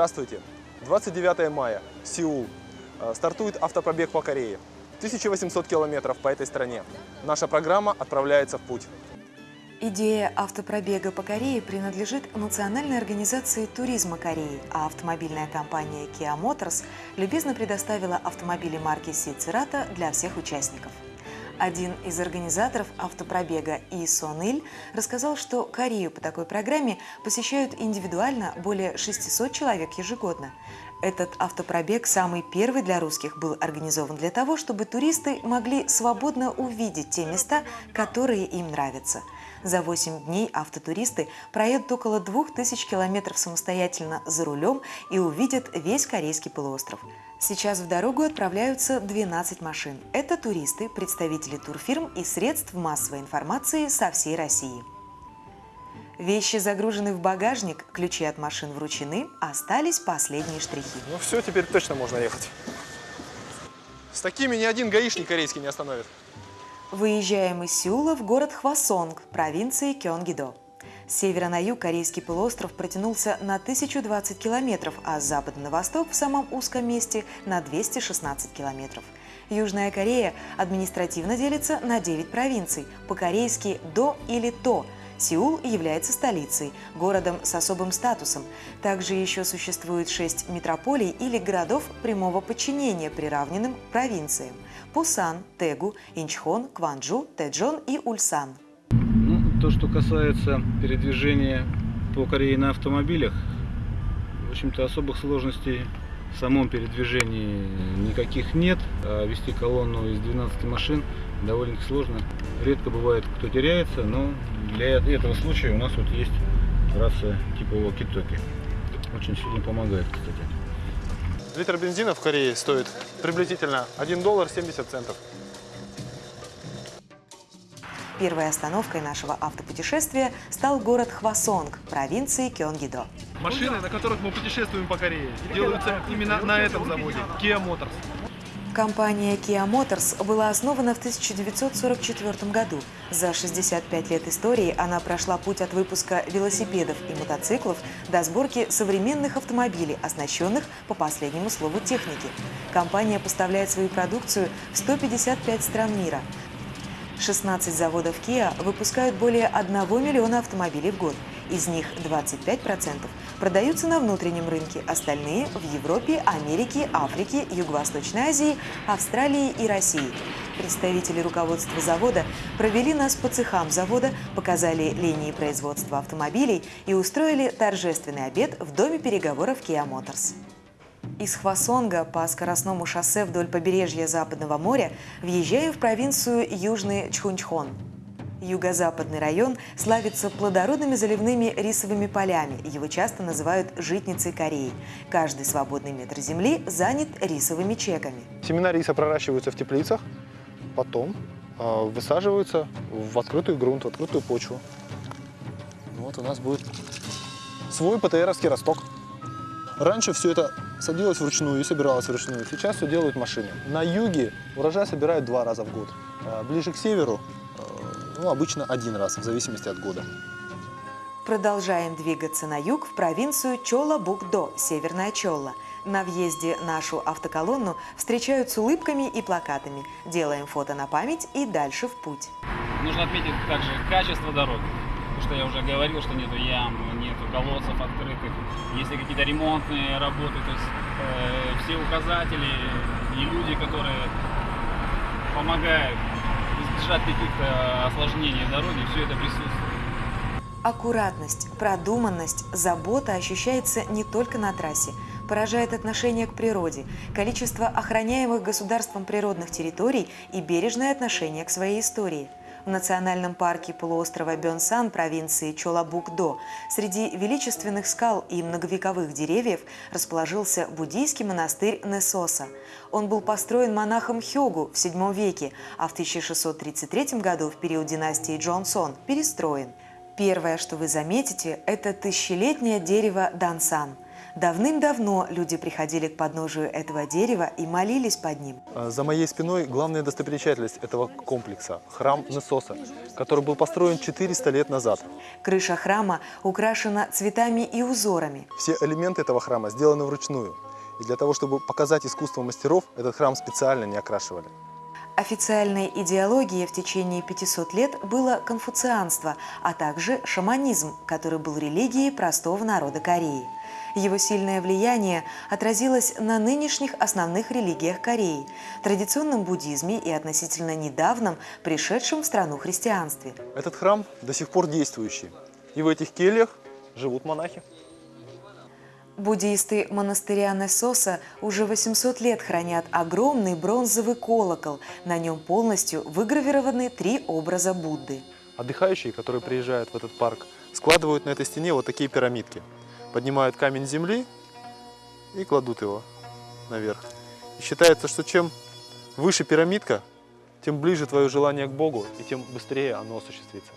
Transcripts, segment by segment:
Здравствуйте! 29 мая, Сеул. Э, Стартует автопробег по Корее. 1800 километров по этой стране. Наша программа отправляется в путь. Идея автопробега по Корее принадлежит Национальной организации туризма Кореи, а автомобильная компания Kia Motors любезно предоставила автомобили марки Сицерата для всех участников. Один из организаторов автопробега И Сон рассказал, что Корею по такой программе посещают индивидуально более 600 человек ежегодно. Этот автопробег, самый первый для русских, был организован для того, чтобы туристы могли свободно увидеть те места, которые им нравятся. За 8 дней автотуристы проедут около 2000 километров самостоятельно за рулем и увидят весь Корейский полуостров. Сейчас в дорогу отправляются 12 машин. Это туристы, представители турфирм и средств массовой информации со всей России. Вещи загружены в багажник, ключи от машин вручены, остались последние штрихи. Ну все, теперь точно можно ехать. С такими ни один гаишник корейский не остановит. Выезжаем из Сеула в город Хвасонг, провинции Кёнгидо. С севера на юг Корейский полуостров протянулся на 1020 километров, а с запада на восток в самом узком месте на 216 километров. Южная Корея административно делится на 9 провинций, по-корейски «до» или «то», Сеул является столицей, городом с особым статусом. Также еще существует шесть метрополий или городов прямого подчинения, приравненным провинциям – Пусан, Тегу, Инчхон, Кванджу, Тэджон и Ульсан. То, что касается передвижения по Корее на автомобилях, в общем-то особых сложностей в самом передвижении никаких нет. А вести колонну из 12 машин довольно сложно. Редко бывает, кто теряется, но для этого случая у нас вот есть рация типа walkie-talkie. Очень сильно помогает, кстати. Литр бензина в Корее стоит приблизительно 1 доллар 70 центов. Первой остановкой нашего автопутешествия стал город Хвасонг, провинции Кёнгидо. Машины, на которых мы путешествуем по Корее, делаются именно на этом заводе, Kia Motors. Компания Kia Motors была основана в 1944 году. За 65 лет истории она прошла путь от выпуска велосипедов и мотоциклов до сборки современных автомобилей, оснащенных по последнему слову техники. Компания поставляет свою продукцию в 155 стран мира. 16 заводов Kia выпускают более 1 миллиона автомобилей в год. Из них 25% продаются на внутреннем рынке, остальные – в Европе, Америке, Африке, Юго-Восточной Азии, Австралии и России. Представители руководства завода провели нас по цехам завода, показали линии производства автомобилей и устроили торжественный обед в доме переговоров Kia Motors. Из Хвасонга по скоростному шоссе вдоль побережья Западного моря въезжаем в провинцию Южный Чхунчхон. Юго-западный район славится плодородными заливными рисовыми полями. Его часто называют «житницей Кореи». Каждый свободный метр земли занят рисовыми чеками. Семена риса проращиваются в теплицах, потом э, высаживаются в открытый грунт, в открытую почву. Вот у нас будет свой ПТРовский росток. Раньше все это садилось вручную и собиралось вручную. Сейчас все делают машины. На юге урожай собирают два раза в год. А Ближе к северу, э, ну, обычно один раз, в зависимости от года. Продолжаем двигаться на юг в провинцию Чола-Букдо, Северная Чолла. На въезде нашу автоколонну встречают с улыбками и плакатами. Делаем фото на память и дальше в путь. Нужно отметить также качество дороги. Что я уже говорил, что нету ям, нету колодцев открытых. Если какие-то ремонтные работы, то есть э, все указатели и люди, которые помогают избежать каких-то осложнений дороги, все это присутствует. Аккуратность, продуманность, забота ощущается не только на трассе. Поражает отношение к природе, количество охраняемых государством природных территорий и бережное отношение к своей истории. В национальном парке полуострова Бёнсан провинции Чолабук-До среди величественных скал и многовековых деревьев расположился буддийский монастырь Несоса. Он был построен монахом Хёгу в VII веке, а в 1633 году в период династии Джонсон перестроен. Первое, что вы заметите, это тысячелетнее дерево Дансан. Давным-давно люди приходили к подножию этого дерева и молились под ним. А За моей спиной главная достопримечательность этого комплекса – храм Несоса, который был построен 400 лет назад. Крыша храма украшена цветами и узорами. Все элементы этого храма сделаны вручную. И для того, чтобы показать искусство мастеров, этот храм специально не окрашивали. Официальной идеологией в течение 500 лет было конфуцианство, а также шаманизм, который был религией простого народа Кореи. Его сильное влияние отразилось на нынешних основных религиях Кореи – традиционном буддизме и относительно недавнем пришедшем в страну христианстве. Этот храм до сих пор действующий. И в этих кельях живут монахи. Буддисты монастыря Несоса уже 800 лет хранят огромный бронзовый колокол. На нем полностью выгравированы три образа Будды. Отдыхающие, которые приезжают в этот парк, складывают на этой стене вот такие пирамидки. Поднимают камень земли и кладут его наверх. И считается, что чем выше пирамидка, тем ближе твое желание к Богу, и тем быстрее оно осуществится.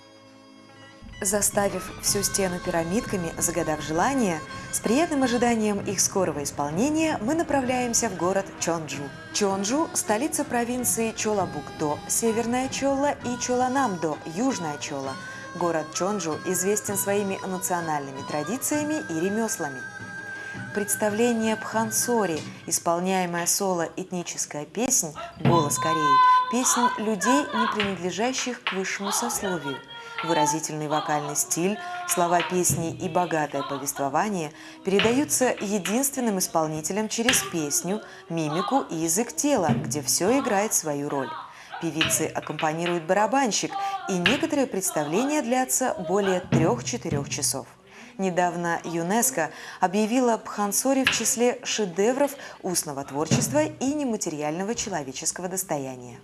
Заставив всю стену пирамидками, загадав желание, с приятным ожиданием их скорого исполнения мы направляемся в город Чонджу. Чонджу – столица провинции Чолабукдо, Северная Чола и Чоланамдо, Южная Чола. Город Чонджу известен своими национальными традициями и ремеслами. Представление Пхансори, исполняемая соло этническая песнь «Голос Кореи», песнь людей, не принадлежащих к высшему сословию. Выразительный вокальный стиль, слова песни и богатое повествование передаются единственным исполнителем через песню, мимику и язык тела, где все играет свою роль. Певицы аккомпанирует барабанщик, и некоторые представления длятся более трех-четырех часов. Недавно ЮНЕСКО объявила Пхансори в числе шедевров устного творчества и нематериального человеческого достояния.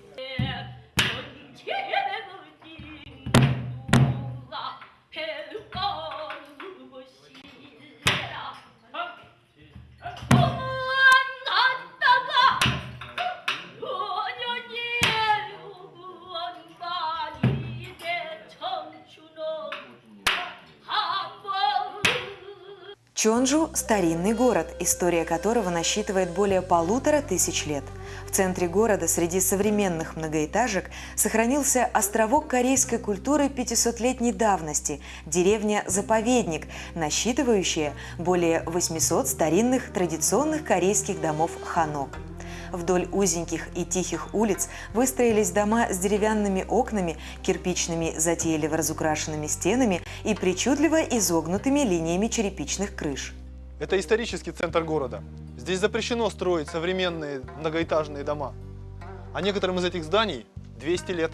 Чонджу – старинный город, история которого насчитывает более полутора тысяч лет. В центре города среди современных многоэтажек сохранился островок корейской культуры 500-летней давности – деревня-заповедник, насчитывающая более 800 старинных традиционных корейских домов ханок. Вдоль узеньких и тихих улиц выстроились дома с деревянными окнами, кирпичными затейливо разукрашенными стенами и причудливо изогнутыми линиями черепичных крыш. Это исторический центр города. Здесь запрещено строить современные многоэтажные дома. А некоторым из этих зданий 200 лет.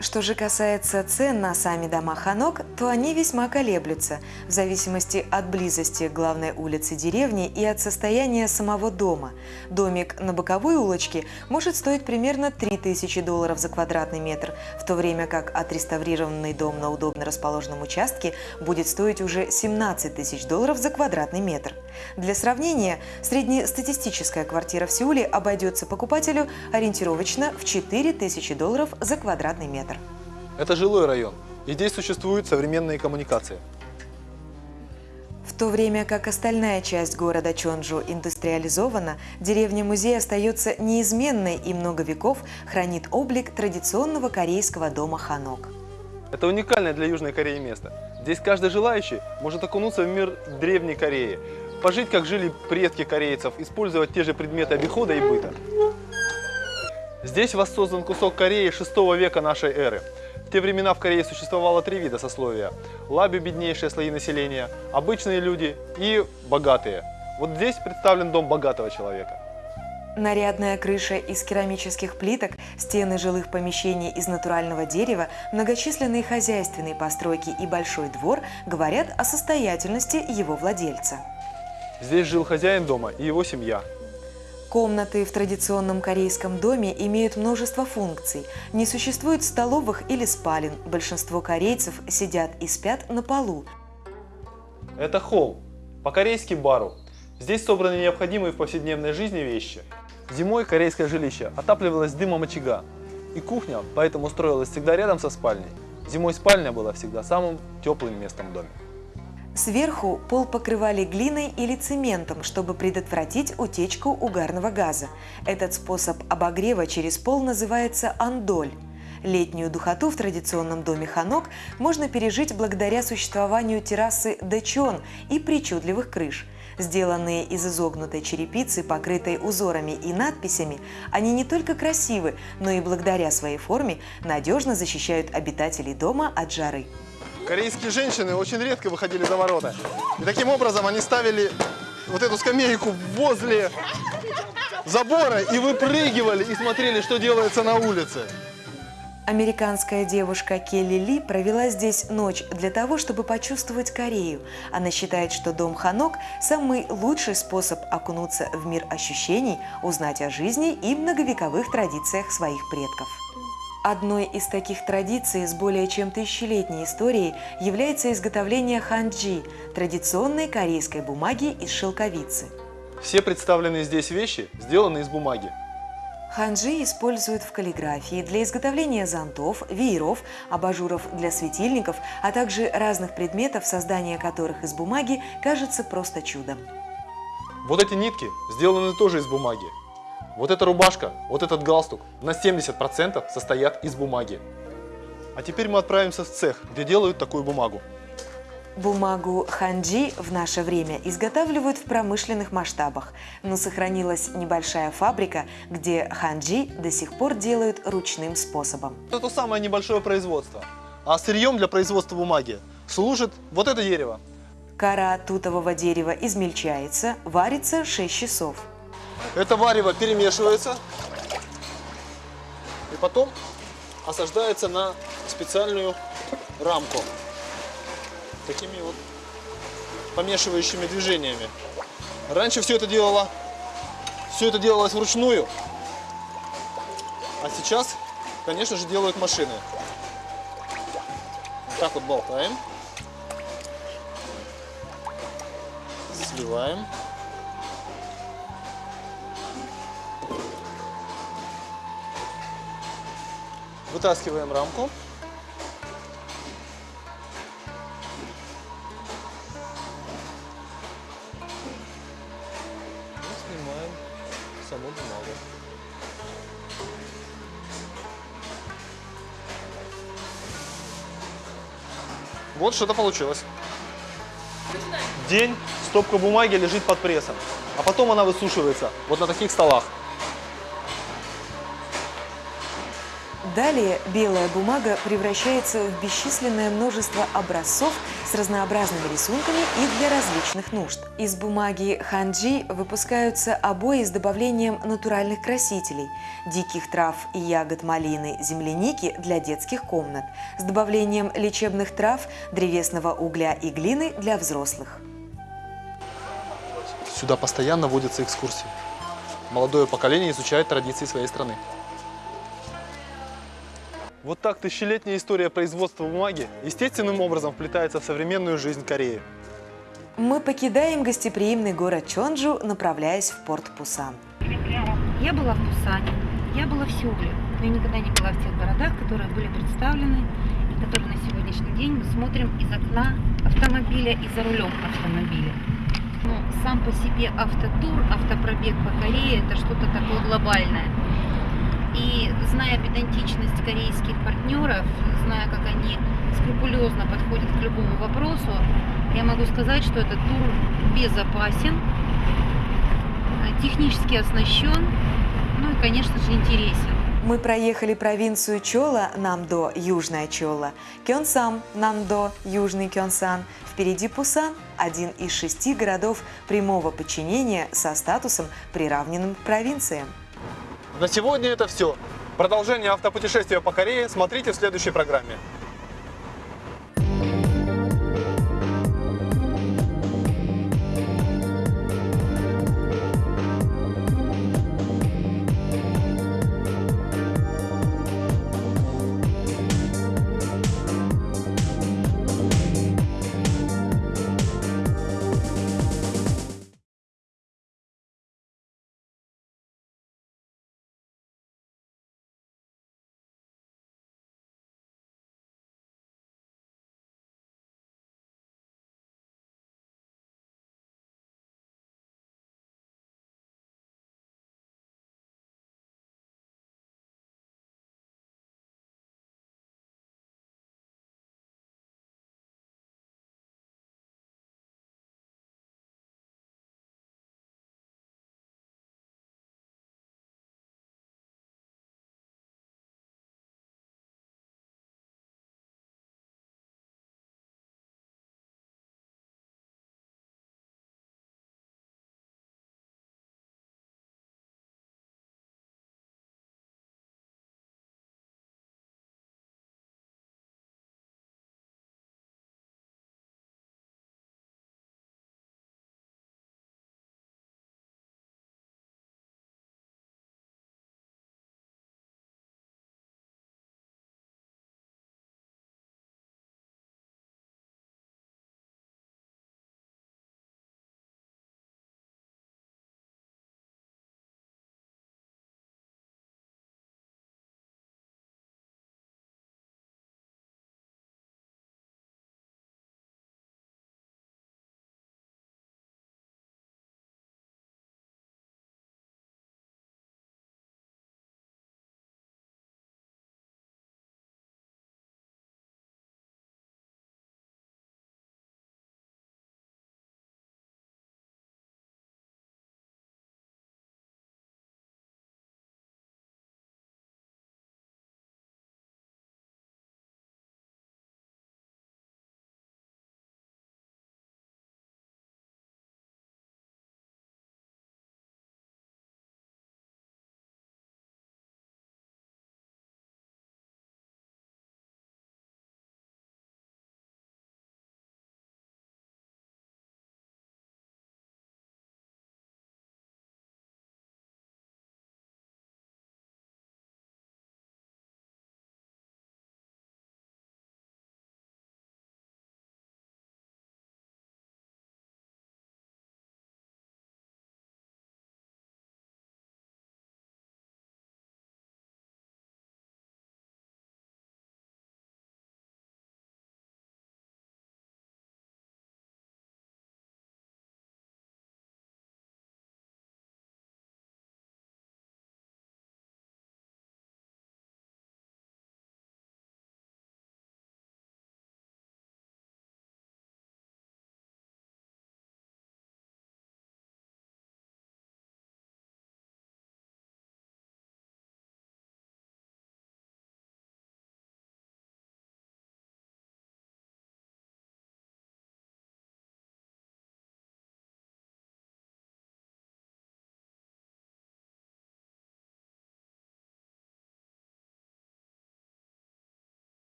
Что же касается цен на сами дома Ханок, то они весьма колеблются в зависимости от близости главной улице деревни и от состояния самого дома. Домик на боковой улочке может стоить примерно 3000 долларов за квадратный метр, в то время как отреставрированный дом на удобно расположенном участке будет стоить уже 17 тысяч долларов за квадратный метр. Для сравнения, среднестатистическая квартира в Сеуле обойдется покупателю ориентировочно в 4000 долларов за квадратный метр. Это жилой район, и здесь существуют современные коммуникации. В то время как остальная часть города Чонджу индустриализована, деревня-музей остается неизменной и много веков хранит облик традиционного корейского дома Ханок. Это уникальное для Южной Кореи место. Здесь каждый желающий может окунуться в мир древней Кореи, пожить, как жили предки корейцев, использовать те же предметы обихода и быта. Здесь воссоздан кусок Кореи 6 века нашей эры. В те времена в Корее существовало три вида сословия. Лаби – беднейшие слои населения, обычные люди и богатые. Вот здесь представлен дом богатого человека. Нарядная крыша из керамических плиток, стены жилых помещений из натурального дерева, многочисленные хозяйственные постройки и большой двор говорят о состоятельности его владельца. Здесь жил хозяин дома и его семья. Комнаты в традиционном корейском доме имеют множество функций. Не существует столовых или спален. Большинство корейцев сидят и спят на полу. Это холл, по-корейски бару. Здесь собраны необходимые в повседневной жизни вещи. Зимой корейское жилище отапливалось дымом очага, и кухня поэтому строилась всегда рядом со спальней. Зимой спальня была всегда самым теплым местом в доме. Сверху пол покрывали глиной или цементом, чтобы предотвратить утечку угарного газа. Этот способ обогрева через пол называется андоль. Летнюю духоту в традиционном доме ханок можно пережить благодаря существованию террасы дечон и причудливых крыш. Сделанные из изогнутой черепицы, покрытой узорами и надписями, они не только красивы, но и благодаря своей форме надежно защищают обитателей дома от жары. Корейские женщины очень редко выходили за ворота. И таким образом они ставили вот эту скамейку возле забора и выпрыгивали и смотрели, что делается на улице. Американская девушка Келли Ли провела здесь ночь для того, чтобы почувствовать Корею. Она считает, что дом Ханок – самый лучший способ окунуться в мир ощущений, узнать о жизни и многовековых традициях своих предков. Одной из таких традиций с более чем тысячелетней историей является изготовление ханджи – традиционной корейской бумаги из шелковицы. Все представленные здесь вещи сделаны из бумаги. Ханджи используют в каллиграфии для изготовления зонтов, вееров, абажуров для светильников, а также разных предметов, создание которых из бумаги кажется просто чудом. Вот эти нитки сделаны тоже из бумаги. Вот эта рубашка, вот этот галстук на 70% состоят из бумаги. А теперь мы отправимся в цех, где делают такую бумагу. Бумагу ханджи в наше время изготавливают в промышленных масштабах, но сохранилась небольшая фабрика, где ханджи до сих пор делают ручным способом. Это самое небольшое производство. А сырьем для производства бумаги служит вот это дерево. Кора тутового дерева измельчается, варится 6 часов. Это варево перемешивается и потом осаждается на специальную рамку. Такими вот помешивающими движениями. Раньше все это делало, все это делалось вручную, а сейчас, конечно же, делают машины. Вот так вот болтаем, сливаем. Вытаскиваем рамку. И снимаем саму бумагу. Вот что-то получилось. День стопка бумаги лежит под прессом, а потом она высушивается вот на таких столах. Далее белая бумага превращается в бесчисленное множество образцов с разнообразными рисунками и для различных нужд. Из бумаги ханджи выпускаются обои с добавлением натуральных красителей, диких трав и ягод малины, земляники для детских комнат, с добавлением лечебных трав, древесного угля и глины для взрослых. Сюда постоянно водятся экскурсии. Молодое поколение изучает традиции своей страны. Вот так тысячелетняя история производства бумаги естественным образом вплетается в современную жизнь Кореи. Мы покидаем гостеприимный город Чонджу, направляясь в порт Пусан. Я была в Пусане, я была в Сеуле, но я никогда не была в тех городах, которые были представлены и которые на сегодняшний день мы смотрим из окна автомобиля и за рулем автомобиля. Ну, сам по себе автотур, автопробег по Корее – это что-то такое глобальное. Зная педантичность корейских партнеров, зная, как они скрупулезно подходят к любому вопросу, я могу сказать, что этот тур безопасен, э, технически оснащен, ну и, конечно же, интересен. Мы проехали провинцию Чола, Намдо, Южная Чола, Кёнсам, Намдо, Южный Кёнсан. Впереди Пусан, один из шести городов прямого подчинения со статусом, приравненным к провинциям. На сегодня это все. Продолжение автопутешествия по Корее смотрите в следующей программе.